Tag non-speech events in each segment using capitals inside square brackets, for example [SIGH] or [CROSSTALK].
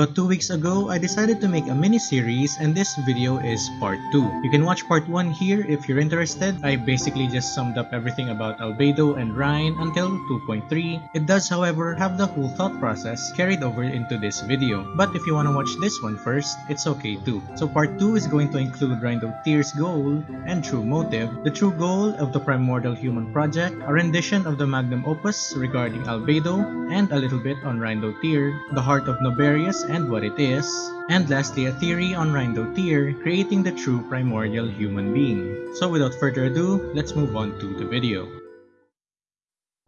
About 2 weeks ago, I decided to make a mini-series and this video is part 2. You can watch part 1 here if you're interested. I basically just summed up everything about Albedo and Reyn until 2.3. It does however have the whole thought process carried over into this video. But if you want to watch this one first, it's okay too. So part 2 is going to include Rindo Tears goal and true motive, the true goal of the Primordial Human Project, a rendition of the magnum opus regarding Albedo, and a little bit on Rhinedottir, the heart of Naberius and what it is, and lastly a theory on Rhinedottir creating the true primordial human being. So without further ado, let's move on to the video.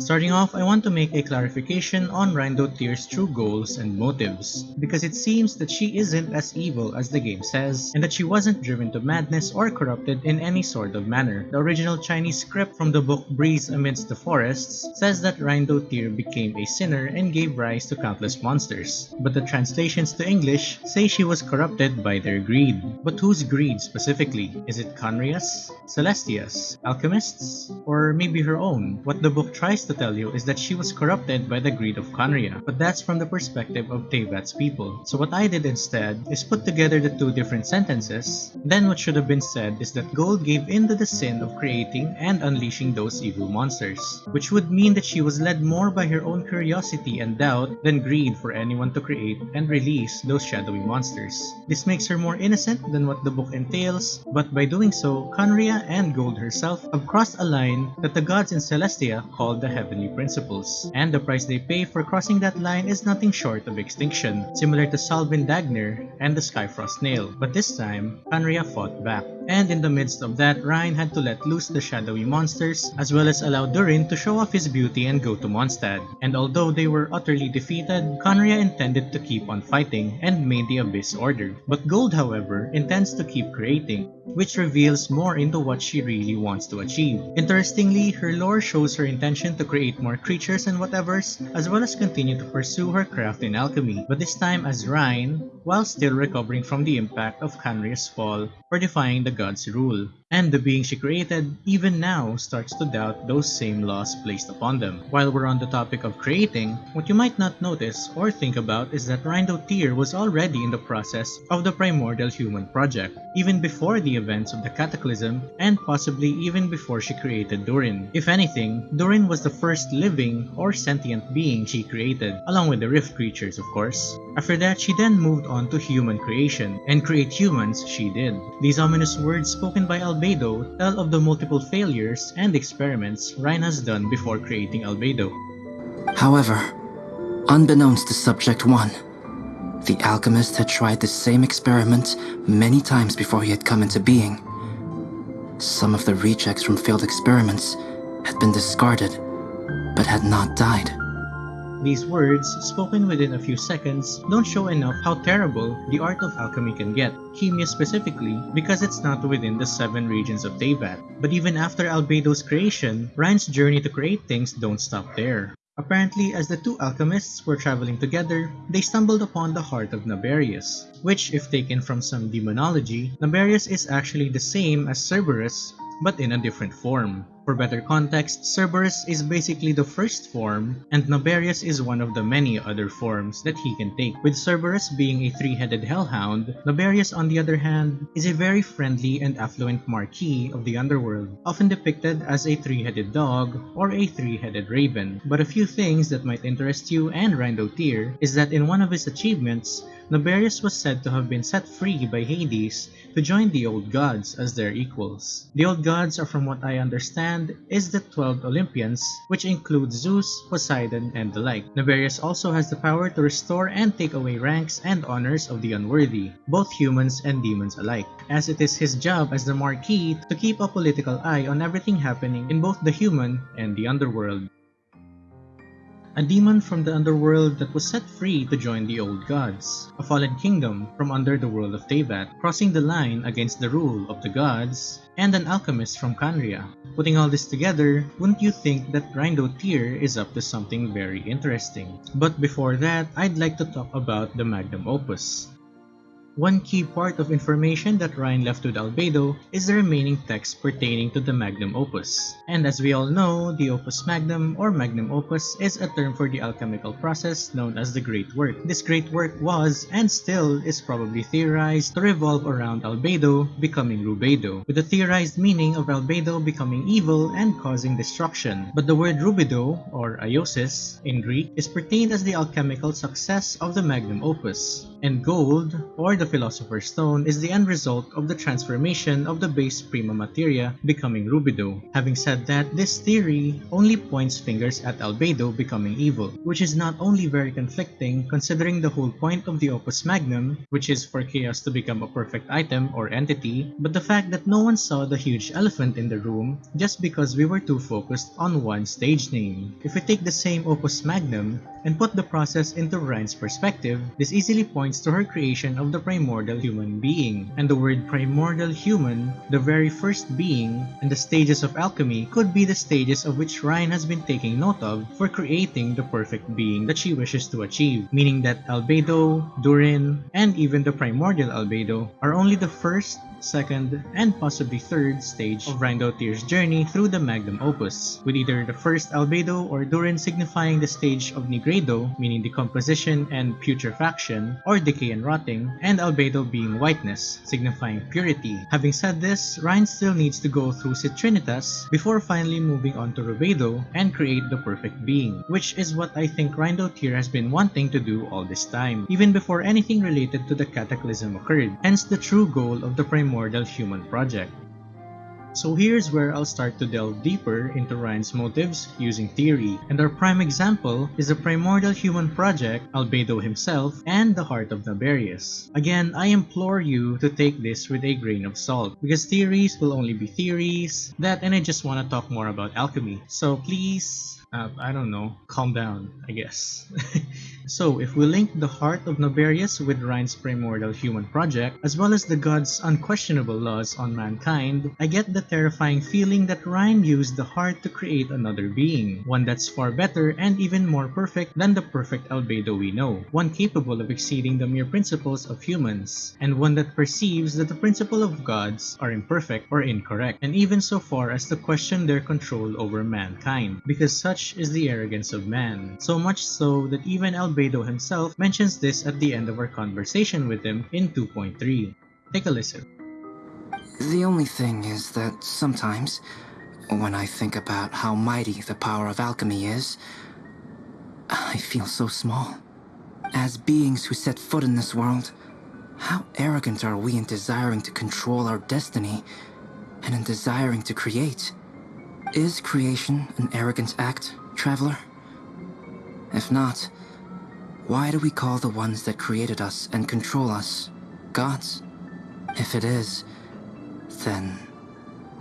Starting off, I want to make a clarification on Rhinedottir's true goals and motives, because it seems that she isn't as evil as the game says, and that she wasn't driven to madness or corrupted in any sort of manner. The original Chinese script from the book Breeze Amidst the Forests says that Rhinedottir became a sinner and gave rise to countless monsters, but the translations to English say she was corrupted by their greed. But whose greed specifically? Is it Khaenri'ah's? Celestia's? Alchemists? Or maybe her own? What the book tries to tell you is that she was corrupted by the greed of Khaenri'ah, but that's from the perspective of Teyvat's people. So what I did instead is put together the two different sentences, then what should have been said is that Gold gave in to the sin of creating and unleashing those evil monsters, which would mean that she was led more by her own curiosity and doubt than greed for anyone to create and release those shadowy monsters. This makes her more innocent than what the book entails, but by doing so, Khaenri'ah and Gold herself have crossed a line that the gods in Celestia called the heavenly principles, and the price they pay for crossing that line is nothing short of extinction, similar to Sal Vindagnyr and the Skyfrost Nail. But this time, Khaenri'ah fought back. And in the midst of that, Reyn had to let loose the shadowy monsters, as well as allow Durin to show off his beauty and go to Mondstadt. And although they were utterly defeated, Khaenri'ah intended to keep on fighting and made the Abyss Order. But Gold, however, intends to keep creating, which reveals more into what she really wants to achieve. Interestingly, her lore shows her intention to create more creatures and whatevers, as well as continue to pursue her craft in alchemy, but this time as Reyn, while still recovering from the impact of Khaenri'ah's fall for defying the god's rule. And the being she created, even now, starts to doubt those same laws placed upon them. While we're on the topic of creating, what you might not notice or think about is that Rhinedottir was already in the process of the Primordial Human Project, even before the events of the Cataclysm, and possibly even before she created Durin. If anything, Durin was the first living or sentient being she created, along with the Rift creatures of course. After that, she then moved on to human creation, and create humans she did. These ominous words spoken by Albedo tell of the multiple failures and experiments Reyn has done before creating Albedo. However, unbeknownst to Subject 1, the alchemist had tried the same experiment many times before he had come into being. Some of the rejects from failed experiments had been discarded, but had not died. These words, spoken within a few seconds, don't show enough how terrible the art of alchemy can get, Khemia specifically, because it's not within the seven regions of Teyvat. But even after Albedo's creation, Ryan's journey to create things don't stop there. Apparently, as the two alchemists were traveling together, they stumbled upon the heart of Naberius, which if taken from some demonology, Naberius is actually the same as Cerberus, but in a different form. For better context, Cerberus is basically the first form, and Naberius is one of the many other forms that he can take. With Cerberus being a three-headed hellhound, Naberius on the other hand is a very friendly and affluent marquis of the underworld, often depicted as a three-headed dog or a three-headed raven. But a few things that might interest you and Rhinedottir is that in one of his achievements, Naberius was said to have been set free by Hades to join the old gods as their equals. The old gods are from what I understand is the 12 Olympians which include Zeus, Poseidon, and the like. Naberius also has the power to restore and take away ranks and honors of the unworthy, both humans and demons alike, as it is his job as the Marquis to keep a political eye on everything happening in both the human and the underworld a demon from the underworld that was set free to join the old gods, a fallen kingdom from under the world of Teyvat, crossing the line against the rule of the gods, and an alchemist from Khaenri'ah. Putting all this together, wouldn't you think that Rindo Tyr is up to something very interesting? But before that, I'd like to talk about the magnum opus. One key part of information that Rein left with Albedo is the remaining text pertaining to the magnum opus. And as we all know, the opus magnum or magnum opus is a term for the alchemical process known as the Great Work. This Great Work was, and still is probably theorized, to revolve around Albedo becoming Rubedo, with the theorized meaning of Albedo becoming evil and causing destruction. But the word Rubedo, or Iosis, in Greek, is pertained as the alchemical success of the magnum opus. And gold, or the philosopher's stone, is the end result of the transformation of the base prima materia becoming rubedo. Having said that, this theory only points fingers at albedo becoming evil, which is not only very conflicting considering the whole point of the opus magnum, which is for chaos to become a perfect item or entity, but the fact that no one saw the huge elephant in the room just because we were too focused on one stage name. If we take the same opus magnum and put the process into Rein's perspective, this easily points to her creation of the primordial human being. And the word primordial human, the very first being, and the stages of alchemy could be the stages of which Rein has been taking note of for creating the perfect being that she wishes to achieve, meaning that Albedo, Durin, and even the primordial Albedo are only the first second, and possibly third stage of Rhinedottir's journey through the magnum opus, with either the first albedo or Durin signifying the stage of Nigredo, meaning decomposition and putrefaction, or decay and rotting, and albedo being whiteness, signifying purity. Having said this, Rein still needs to go through Citrinitas before finally moving on to Rubedo and create the perfect being, which is what I think Rhinedottir has been wanting to do all this time, even before anything related to the cataclysm occurred, hence the true goal of the primary primordial human project. So here's where I'll start to delve deeper into Ryan's motives using theory, and our prime example is the primordial human project, Albedo himself, and the heart of Naberius. Again, I implore you to take this with a grain of salt, because theories will only be theories, that and I just want to talk more about alchemy. So please uh, I don't know, calm down, I guess. [LAUGHS] so, if we link the heart of Naberius with Rein's primordial human project, as well as the god's unquestionable laws on mankind, I get the terrifying feeling that Rein used the heart to create another being, one that's far better and even more perfect than the perfect albedo we know, one capable of exceeding the mere principles of humans, and one that perceives that the principle of gods are imperfect or incorrect, and even so far as to question their control over mankind, because such is the arrogance of man, so much so that even Albedo himself mentions this at the end of our conversation with him in 2.3. Take a listen. The only thing is that sometimes, when I think about how mighty the power of alchemy is, I feel so small. As beings who set foot in this world, how arrogant are we in desiring to control our destiny and in desiring to create? Is creation an arrogant act, Traveler? If not, why do we call the ones that created us and control us gods? If it is, then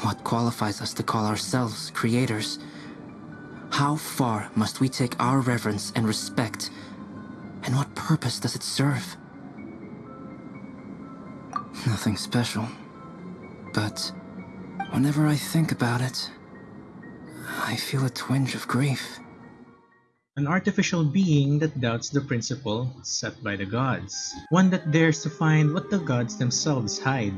what qualifies us to call ourselves creators? How far must we take our reverence and respect, and what purpose does it serve? Nothing special, but whenever I think about it, I feel a twinge of grief. An artificial being that doubts the principle set by the gods. One that dares to find what the gods themselves hide.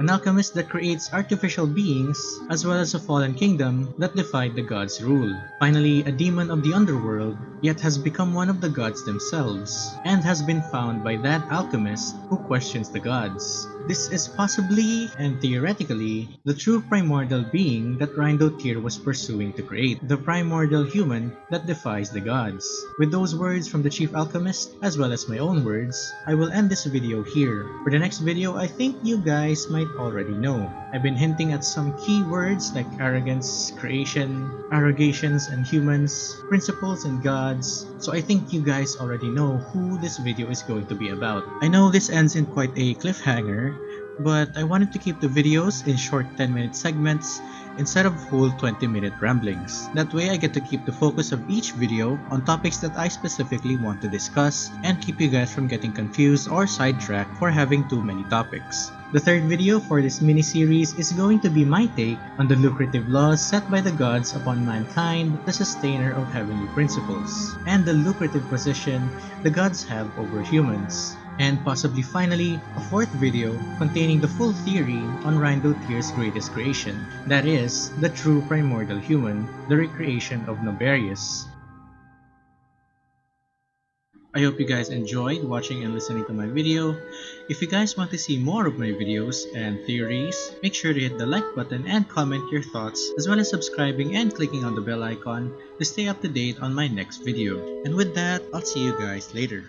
An alchemist that creates artificial beings, as well as a fallen kingdom that defied the gods' rule. Finally, a demon of the underworld, yet has become one of the gods themselves, and has been found by that alchemist who questions the gods. This is possibly, and theoretically, the true primordial being that Rhinedottir was pursuing to create, the primordial human that defies the gods. With those words from the chief alchemist, as well as my own words, I will end this video here. For the next video, I think you guys might already know. I've been hinting at some key words like arrogance, creation, arrogations and humans, principles and gods, so I think you guys already know who this video is going to be about. I know this ends in quite a cliffhanger, but I wanted to keep the videos in short 10 minute segments instead of full 20 minute ramblings. That way I get to keep the focus of each video on topics that I specifically want to discuss and keep you guys from getting confused or sidetracked for having too many topics. The third video for this mini-series is going to be my take on the lucrative laws set by the gods upon mankind, the sustainer of heavenly principles, and the lucrative position the gods have over humans. And possibly finally, a fourth video containing the full theory on Rhinedottir's greatest creation, that is, the true primordial human, the recreation of Naberius. I hope you guys enjoyed watching and listening to my video. If you guys want to see more of my videos and theories, make sure to hit the like button and comment your thoughts as well as subscribing and clicking on the bell icon to stay up to date on my next video. And with that, I'll see you guys later.